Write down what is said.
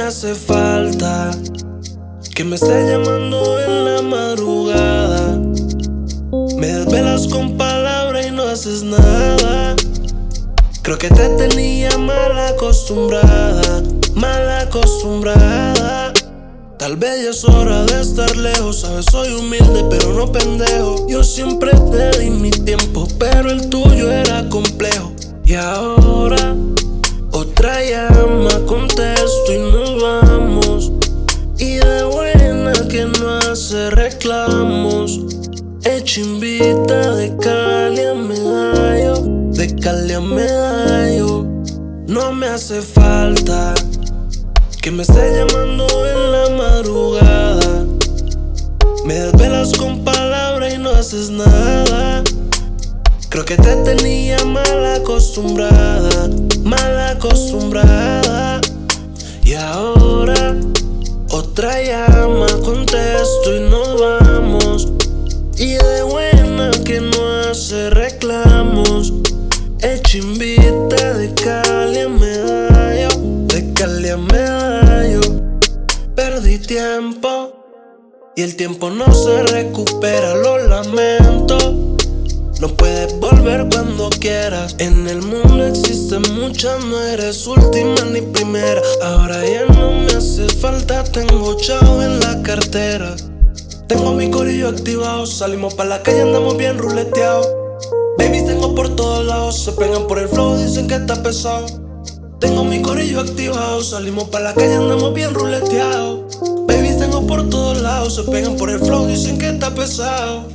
hace falta que me esté llamando en la madrugada. Me desvelas con palabras y no haces nada. Creo que te tenía mal acostumbrada, mal acostumbrada. Tal vez ya es hora de estar lejos, sabes, soy humilde pero no pendejo. Yo siempre te di mi tiempo, pero el tuyo era complejo. Y ahora otra llama, contesto Hecho invita de Cali a medallo, de Cali a medallo. No me hace falta que me esté llamando en la madrugada. Me desvelas con palabras y no haces nada. Creo que te tenía mal acostumbrada, mal acostumbrada. Y ahora otra llama, contesto y nos vamos. Y de buena que no hace reclamos. Hecho invita de Cali a medallo, de Cali a medallo. Perdí tiempo y el tiempo no se recupera, lo lamento. No puedes volver cuando quieras. En el mundo existen muchas, no eres última ni primera. Tengo chao en la cartera. Tengo mi corillo activado, salimos pa' la calle, andamos bien ruleteados. Babies tengo por todos lados, se pegan por el flow, dicen que está pesado. Tengo mi corillo activado, salimos pa' la calle, andamos bien ruleteados. Babies tengo por todos lados, se pegan por el flow, dicen que está pesado.